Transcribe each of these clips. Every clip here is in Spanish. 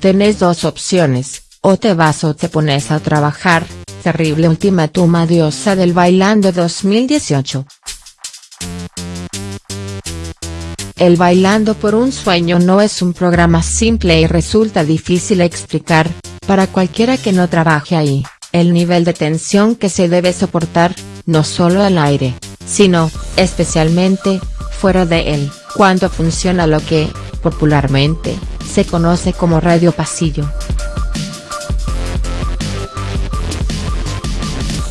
Tenés dos opciones, o te vas o te pones a trabajar, terrible ultimátum diosa del Bailando 2018. El Bailando por un Sueño no es un programa simple y resulta difícil explicar, para cualquiera que no trabaje ahí, el nivel de tensión que se debe soportar, no solo al aire, sino, especialmente, fuera de él, cuando funciona lo que, popularmente, se conoce como radio pasillo.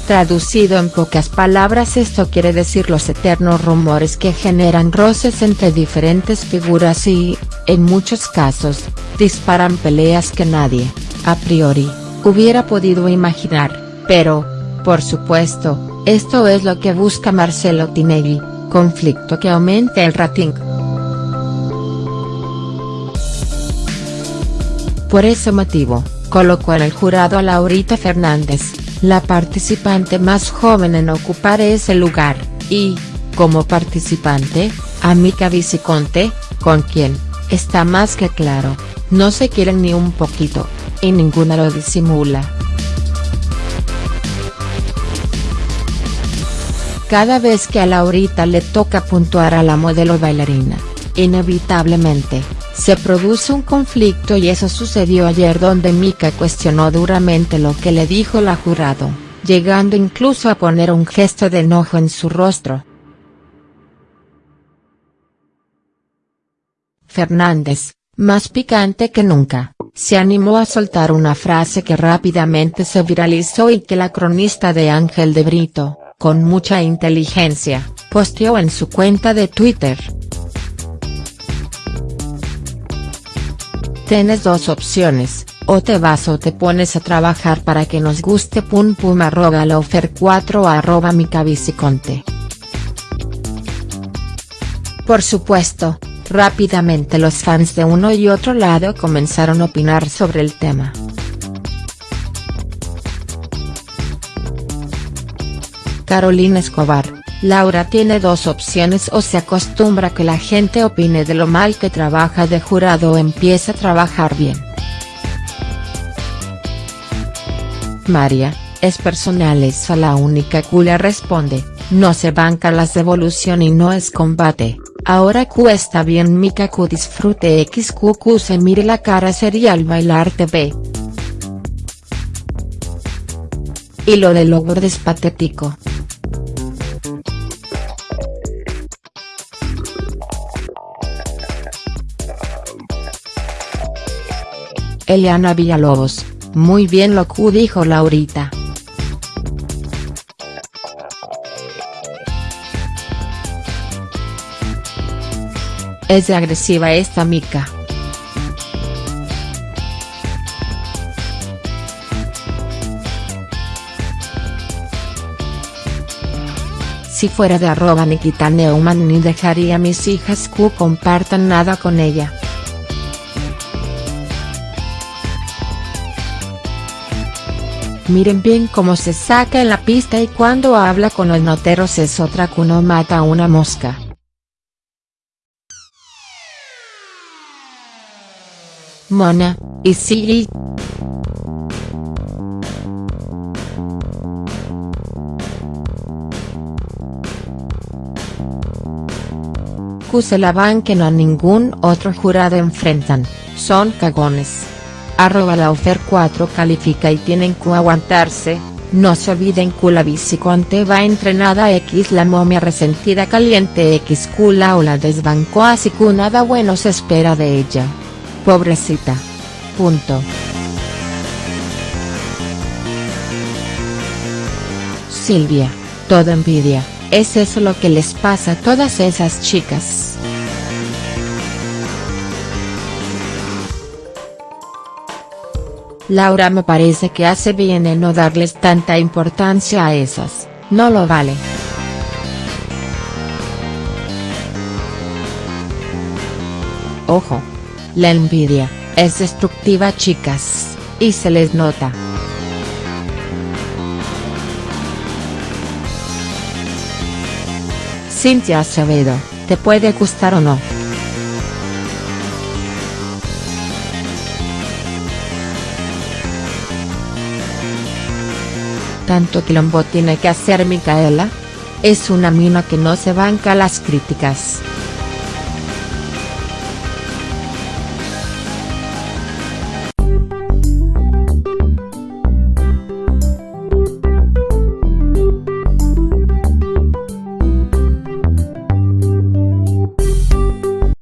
Traducido en pocas palabras esto quiere decir los eternos rumores que generan roces entre diferentes figuras y, en muchos casos, disparan peleas que nadie, a priori, hubiera podido imaginar, pero, por supuesto, esto es lo que busca Marcelo Tinelli, conflicto que aumente el rating. Por ese motivo, colocó en el jurado a Laurita Fernández, la participante más joven en ocupar ese lugar, y, como participante, a Mica Viciconte, con quien, está más que claro, no se quieren ni un poquito, y ninguna lo disimula. Cada vez que a Laurita le toca puntuar a la modelo bailarina, inevitablemente, se produce un conflicto y eso sucedió ayer donde Mika cuestionó duramente lo que le dijo la jurado, llegando incluso a poner un gesto de enojo en su rostro. Fernández, más picante que nunca, se animó a soltar una frase que rápidamente se viralizó y que la cronista de Ángel de Brito, con mucha inteligencia, posteó en su cuenta de Twitter. Tienes dos opciones, o te vas o te pones a trabajar para que nos guste pum pum arroba lofer 4 arroba cabiciconte. Por supuesto, rápidamente los fans de uno y otro lado comenzaron a opinar sobre el tema. Carolina Escobar, Laura tiene dos opciones o se acostumbra que la gente opine de lo mal que trabaja de jurado o empieza a trabajar bien. María, es personal esa la única Q responde, no se banca las devolución y no es combate, ahora Q está bien Mika Q disfrute XQQ se mire la cara serial bailar TV. Y lo de Logro es patético. Eliana Villalobos, muy bien lo que dijo Laurita. Es de agresiva esta mica. Si fuera de arroba Nikita Neumann ni dejaría a mis hijas Q compartan nada con ella. Miren bien cómo se saca en la pista y cuando habla con los noteros es otra que mata a una mosca. Mona, y Siri. Q se la van que no a ningún otro jurado enfrentan, son cagones arroba la ofer 4 califica y tienen que aguantarse, no se olviden que la biciconte va entrenada X la momia resentida caliente X cula o la desbancó así que nada bueno se espera de ella. Pobrecita. Punto. Silvia, toda envidia, es eso lo que les pasa a todas esas chicas. Laura me parece que hace bien en no darles tanta importancia a esas, no lo vale. Ojo. La envidia, es destructiva chicas, y se les nota. Cintia Acevedo, ¿te puede gustar o no?. Tanto quilombo tiene que hacer Micaela? Es una mina que no se banca las críticas.